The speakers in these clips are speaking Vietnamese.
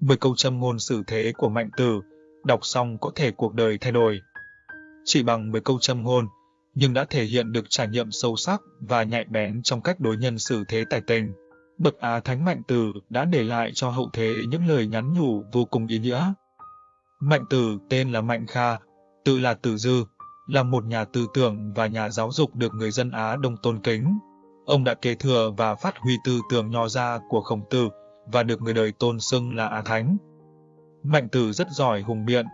Mười câu châm ngôn xử thế của Mạnh Tử, đọc xong có thể cuộc đời thay đổi. Chỉ bằng 10 câu châm ngôn, nhưng đã thể hiện được trải nghiệm sâu sắc và nhạy bén trong cách đối nhân xử thế tài tình. Bậc Á Thánh Mạnh Tử đã để lại cho hậu thế những lời nhắn nhủ vô cùng ý nghĩa. Mạnh Tử tên là Mạnh Kha, tự là Tử Dư, là một nhà tư tưởng và nhà giáo dục được người dân Á Đông tôn kính. Ông đã kế thừa và phát huy tư tưởng nho ra của Khổng Tử và được người đời tôn xưng là Á Thánh. Mạnh Tử rất giỏi hùng biện,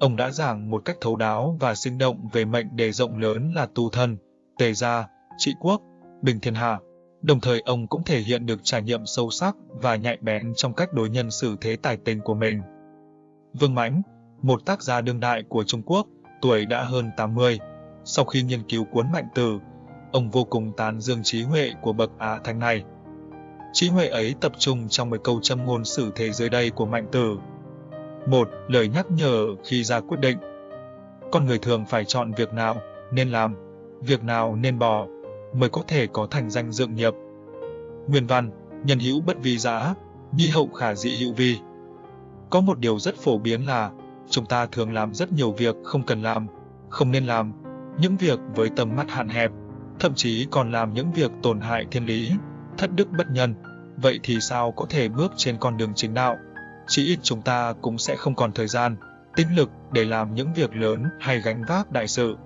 ông đã giảng một cách thấu đáo và sinh động về mệnh đề rộng lớn là tu thân, tề gia, trị quốc, bình thiên hạ. Đồng thời ông cũng thể hiện được trải nghiệm sâu sắc và nhạy bén trong cách đối nhân xử thế tài tình của mình. Vương Mãnh, một tác gia đương đại của Trung Quốc, tuổi đã hơn 80, sau khi nghiên cứu cuốn Mạnh Tử, ông vô cùng tán dương trí huệ của bậc Á Thánh này. Trí huệ ấy tập trung trong một câu châm ngôn xử thế dưới đây của Mạnh Tử. Một, lời nhắc nhở khi ra quyết định. Con người thường phải chọn việc nào nên làm, việc nào nên bỏ, mới có thể có thành danh dựng nghiệp. Nguyên văn, nhân hữu bất vi giã, nhi hậu khả dị hữu vi. Có một điều rất phổ biến là, chúng ta thường làm rất nhiều việc không cần làm, không nên làm, những việc với tầm mắt hạn hẹp, thậm chí còn làm những việc tổn hại thiên lý, thất đức bất nhân. Vậy thì sao có thể bước trên con đường chính đạo? Chỉ ít chúng ta cũng sẽ không còn thời gian, tinh lực để làm những việc lớn hay gánh vác đại sự.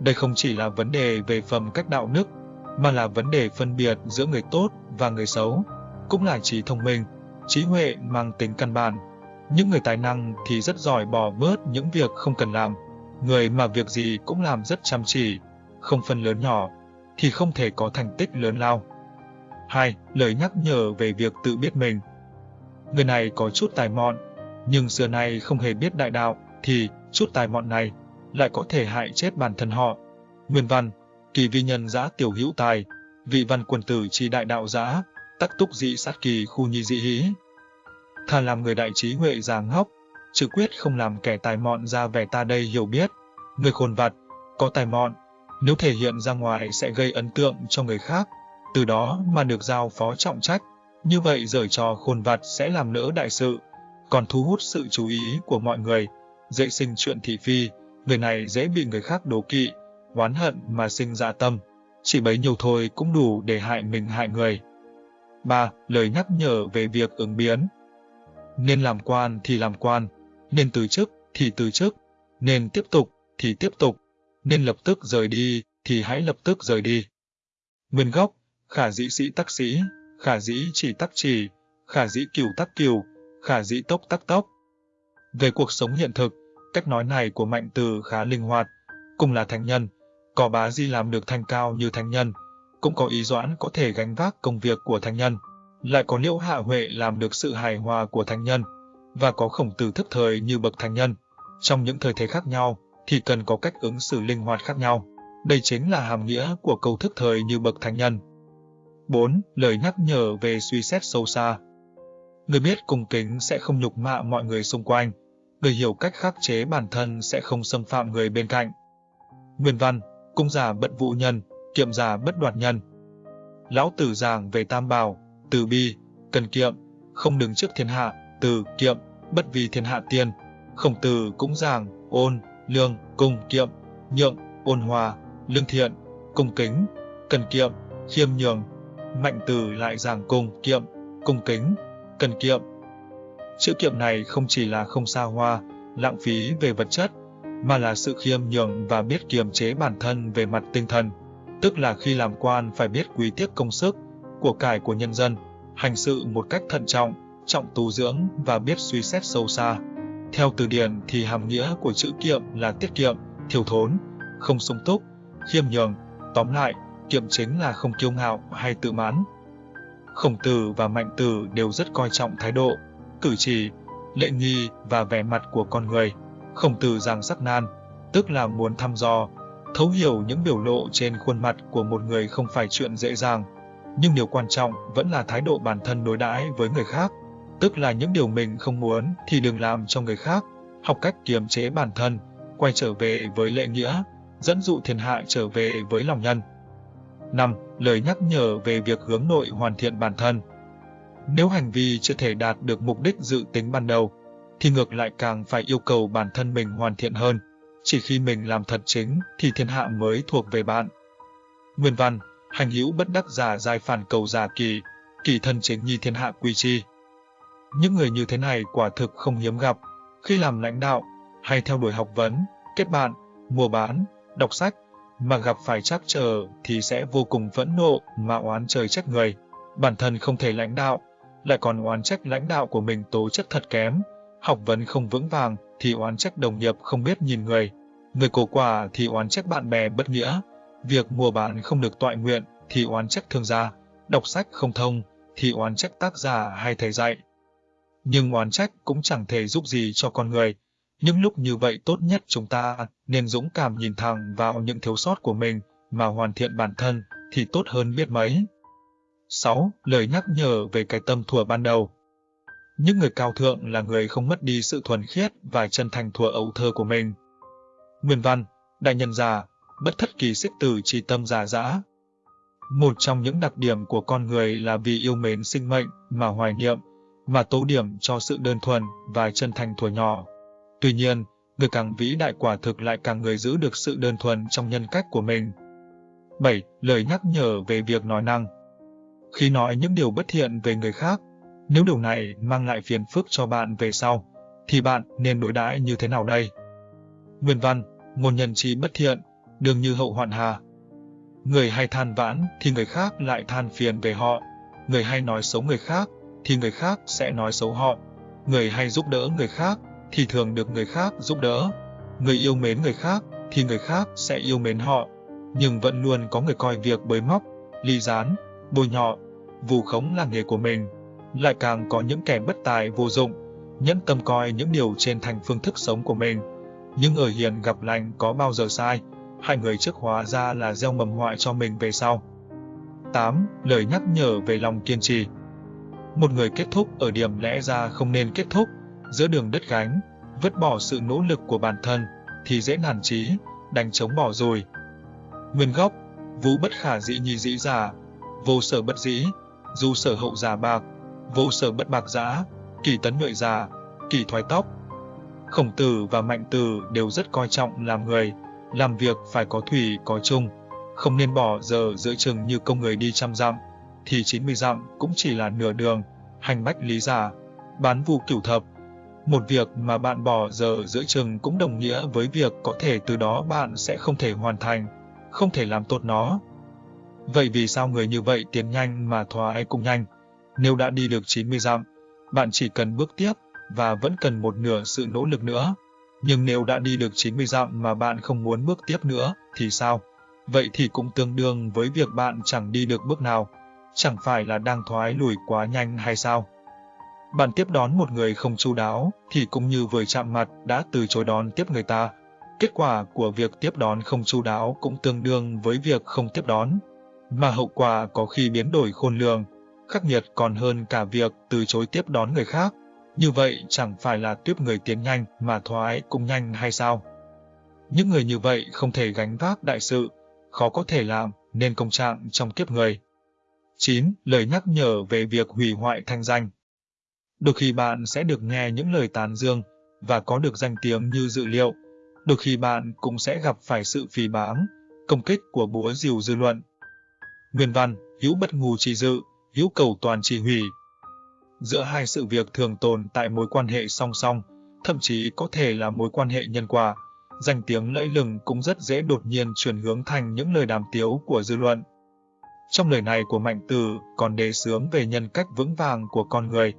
Đây không chỉ là vấn đề về phẩm cách đạo đức, mà là vấn đề phân biệt giữa người tốt và người xấu, cũng là trí thông minh, trí huệ mang tính căn bản. Những người tài năng thì rất giỏi bỏ bớt những việc không cần làm, người mà việc gì cũng làm rất chăm chỉ, không phân lớn nhỏ, thì không thể có thành tích lớn lao. 2. Lời nhắc nhở về việc tự biết mình. Người này có chút tài mọn, nhưng xưa nay không hề biết đại đạo, thì chút tài mọn này lại có thể hại chết bản thân họ. Nguyên văn, kỳ vi nhân giã tiểu hữu tài, vị văn quân tử chi đại đạo giã, tắc túc dị sát kỳ khu nhi dị hí. Thà làm người đại trí huệ già ngốc, chứ quyết không làm kẻ tài mọn ra vẻ ta đây hiểu biết. Người khôn vặt, có tài mọn, nếu thể hiện ra ngoài sẽ gây ấn tượng cho người khác, từ đó mà được giao phó trọng trách. Như vậy giở trò khôn vặt sẽ làm lỡ đại sự, còn thu hút sự chú ý của mọi người, dễ sinh chuyện thị phi, người này dễ bị người khác đố kỵ, oán hận mà sinh ra tâm. Chỉ bấy nhiêu thôi cũng đủ để hại mình hại người. 3. Lời nhắc nhở về việc ứng biến. Nên làm quan thì làm quan, nên từ chức thì từ chức, nên tiếp tục thì tiếp tục, nên lập tức rời đi thì hãy lập tức rời đi. Nguyên gốc, khả dĩ sĩ tắc sĩ, khả dĩ chỉ tắc chỉ, khả dĩ kiều tắc kiều, khả dĩ tốc tắc tốc. Về cuộc sống hiện thực, cách nói này của Mạnh Từ khá linh hoạt, cùng là thánh nhân, có bá di làm được thành cao như thánh nhân, cũng có ý doãn có thể gánh vác công việc của thánh nhân, lại có liễu hạ huệ làm được sự hài hòa của thánh nhân, và có khổng tử thức thời như bậc thánh nhân. Trong những thời thế khác nhau, thì cần có cách ứng xử linh hoạt khác nhau. Đây chính là hàm nghĩa của câu thức thời như bậc thánh nhân. 4. Lời nhắc nhở về suy xét sâu xa. Người biết cung kính sẽ không nhục mạ mọi người xung quanh. Người hiểu cách khắc chế bản thân sẽ không xâm phạm người bên cạnh. Nguyên văn, cung giả bận vụ nhân, kiệm giả bất đoạt nhân. Lão tử giảng về tam bảo, từ bi, cần kiệm, không đứng trước thiên hạ, từ kiệm, bất vì thiên hạ tiên. Khổng tử cũng giảng ôn, lương, cung kiệm, nhượng, ôn hòa, lương thiện, cung kính, cần kiệm, khiêm nhường. Mạnh từ lại giảng cung kiệm, cung kính, cần kiệm. Chữ kiệm này không chỉ là không xa hoa, lãng phí về vật chất, mà là sự khiêm nhường và biết kiềm chế bản thân về mặt tinh thần. Tức là khi làm quan phải biết quý tiếc công sức, của cải của nhân dân, hành sự một cách thận trọng, trọng tu dưỡng và biết suy xét sâu xa. Theo từ điển thì hàm nghĩa của chữ kiệm là tiết kiệm, thiếu thốn, không sung túc, khiêm nhường. Tóm lại, kiệm chính là không kiêu ngạo hay tự mãn. Khổng tử và mạnh tử đều rất coi trọng thái độ, cử chỉ, lệ nghi và vẻ mặt của con người. Khổng tử giảng sắc nan, tức là muốn thăm dò, thấu hiểu những biểu lộ trên khuôn mặt của một người không phải chuyện dễ dàng. Nhưng điều quan trọng vẫn là thái độ bản thân đối đãi với người khác tức là những điều mình không muốn thì đừng làm cho người khác, học cách kiềm chế bản thân, quay trở về với lệ nghĩa, dẫn dụ thiên hạ trở về với lòng nhân. 5. Lời nhắc nhở về việc hướng nội hoàn thiện bản thân. Nếu hành vi chưa thể đạt được mục đích dự tính ban đầu, thì ngược lại càng phải yêu cầu bản thân mình hoàn thiện hơn. Chỉ khi mình làm thật chính thì thiên hạ mới thuộc về bạn. Nguyên văn, hành hữu bất đắc giả giai phản cầu giả kỳ, kỳ thân chính nhi thiên hạ quy chi. Những người như thế này quả thực không hiếm gặp, khi làm lãnh đạo hay theo đuổi học vấn, kết bạn, mua bán, đọc sách, mà gặp phải trắc trở thì sẽ vô cùng phẫn nộ mà oán trời trách người. Bản thân không thể lãnh đạo, lại còn oán trách lãnh đạo của mình tố chất thật kém, học vấn không vững vàng thì oán trách đồng nghiệp không biết nhìn người, người cổ quả thì oán trách bạn bè bất nghĩa, việc mua bán không được toại nguyện thì oán trách thương gia, đọc sách không thông thì oán trách tác giả hay thầy dạy. Nhưng oán trách cũng chẳng thể giúp gì cho con người. Những lúc như vậy tốt nhất chúng ta nên dũng cảm nhìn thẳng vào những thiếu sót của mình mà hoàn thiện bản thân thì tốt hơn biết mấy. 6. Lời nhắc nhở về cái tâm thuở ban đầu Những người cao thượng là người không mất đi sự thuần khiết và chân thành thuở ấu thơ của mình. Nguyên văn, đại nhân già, bất thất kỳ xích tử trì tâm giả dã. Một trong những đặc điểm của con người là vì yêu mến sinh mệnh mà hoài niệm, mà tố điểm cho sự đơn thuần và chân thành thuở nhỏ. Tuy nhiên, người càng vĩ đại quả thực lại càng người giữ được sự đơn thuần trong nhân cách của mình. 7. Lời nhắc nhở về việc nói năng Khi nói những điều bất thiện về người khác, nếu điều này mang lại phiền phức cho bạn về sau, thì bạn nên đối đãi như thế nào đây? Nguyên văn, ngôn nhân trí bất thiện, đường như hậu hoạn hà. Người hay than vãn thì người khác lại than phiền về họ, người hay nói xấu người khác thì người khác sẽ nói xấu họ. Người hay giúp đỡ người khác thì thường được người khác giúp đỡ. Người yêu mến người khác thì người khác sẽ yêu mến họ. Nhưng vẫn luôn có người coi việc bới móc, ly gián, bôi nhọ, vù khống là nghề của mình. Lại càng có những kẻ bất tài vô dụng, nhẫn tâm coi những điều trên thành phương thức sống của mình. Nhưng ở hiền gặp lành có bao giờ sai, hai người trước hóa ra là gieo mầm họa cho mình về sau. 8. Lời nhắc nhở về lòng kiên trì một người kết thúc ở điểm lẽ ra không nên kết thúc, giữa đường đất gánh, vứt bỏ sự nỗ lực của bản thân, thì dễ nản trí, đánh chống bỏ rồi. Nguyên gốc, vũ bất khả dĩ nhi dĩ giả, vô sở bất dĩ, du sở hậu giả bạc, vô sở bất bạc giã, kỳ tấn nhuệ giả, kỳ thoái tóc. Khổng tử và mạnh tử đều rất coi trọng làm người, làm việc phải có thủy có chung, không nên bỏ giờ giữa chừng như công người đi trăm dặm, thì 90 dặm cũng chỉ là nửa đường, hành bách lý giả, bán vụ cửu thập. Một việc mà bạn bỏ giờ giữa chừng cũng đồng nghĩa với việc có thể từ đó bạn sẽ không thể hoàn thành, không thể làm tốt nó. Vậy vì sao người như vậy tiến nhanh mà thoái cũng nhanh? Nếu đã đi được 90 dặm, bạn chỉ cần bước tiếp và vẫn cần một nửa sự nỗ lực nữa. Nhưng nếu đã đi được 90 dặm mà bạn không muốn bước tiếp nữa thì sao? Vậy thì cũng tương đương với việc bạn chẳng đi được bước nào chẳng phải là đang thoái lùi quá nhanh hay sao? Bạn tiếp đón một người không chu đáo thì cũng như vừa chạm mặt đã từ chối đón tiếp người ta. Kết quả của việc tiếp đón không chu đáo cũng tương đương với việc không tiếp đón, mà hậu quả có khi biến đổi khôn lường, khắc nghiệt còn hơn cả việc từ chối tiếp đón người khác. Như vậy chẳng phải là tiếp người tiến nhanh mà thoái cũng nhanh hay sao? Những người như vậy không thể gánh vác đại sự, khó có thể làm nên công trạng trong kiếp người. 9. Lời nhắc nhở về việc hủy hoại thanh danh Đôi khi bạn sẽ được nghe những lời tán dương và có được danh tiếng như dự liệu. Đôi khi bạn cũng sẽ gặp phải sự phỉ báng, công kích của búa rìu dư luận. Nguyên văn, hữu bất ngù trì dự, hữu cầu toàn trì hủy. Giữa hai sự việc thường tồn tại mối quan hệ song song, thậm chí có thể là mối quan hệ nhân quả, danh tiếng lẫy lừng cũng rất dễ đột nhiên chuyển hướng thành những lời đàm tiếu của dư luận. Trong lời này của Mạnh Tử còn đề sướng về nhân cách vững vàng của con người.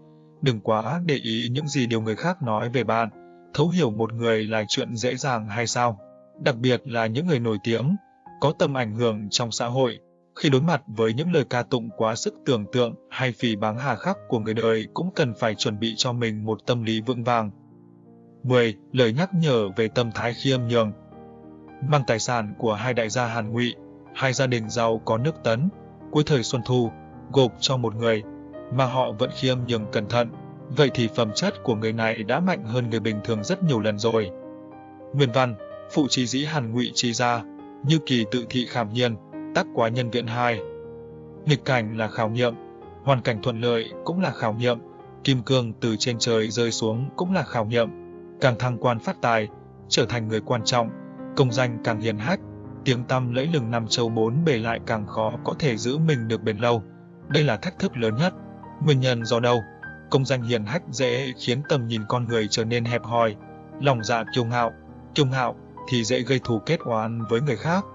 Đừng quá để ý những gì điều người khác nói về bạn. Thấu hiểu một người là chuyện dễ dàng hay sao? Đặc biệt là những người nổi tiếng, có tầm ảnh hưởng trong xã hội. Khi đối mặt với những lời ca tụng quá sức tưởng tượng hay phỉ báng hà khắc của người đời cũng cần phải chuẩn bị cho mình một tâm lý vững vàng. 10. Lời nhắc nhở về tâm thái khiêm nhường Mang tài sản của hai đại gia Hàn Ngụy, hai gia đình giàu có nước tấn, cuối thời Xuân Thu, gộp cho một người, mà họ vẫn khiêm nhường cẩn thận, vậy thì phẩm chất của người này đã mạnh hơn người bình thường rất nhiều lần rồi. Nguyên văn, phụ trí dĩ hàn ngụy trí gia, như kỳ tự thị khảm nhiên, tác quá nhân viện hai. Nghịch cảnh là khảo nghiệm, Hoàn cảnh thuận lợi cũng là khảo nghiệm, kim cương từ trên trời rơi xuống cũng là khảo nghiệm. Càng thăng quan phát tài, trở thành người quan trọng, công danh càng hiền hách, tiếng tăm lẫy lừng năm châu bốn bề lại càng khó có thể giữ mình được bền lâu. Đây là thách thức lớn nhất. Nguyên nhân do đâu? Công danh hiền hách dễ khiến tầm nhìn con người trở nên hẹp hòi, lòng dạ kiêu ngạo, kiêu ngạo thì dễ gây thù kết oán với người khác.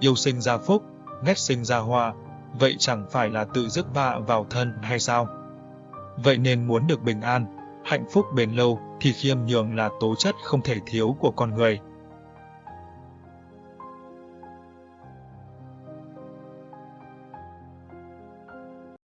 Yêu sinh ra phúc, ghét sinh ra hoa, vậy chẳng phải là tự rước vạ vào thân hay sao? Vậy nên muốn được bình an, hạnh phúc bền lâu thì khiêm nhường là tố chất không thể thiếu của con người.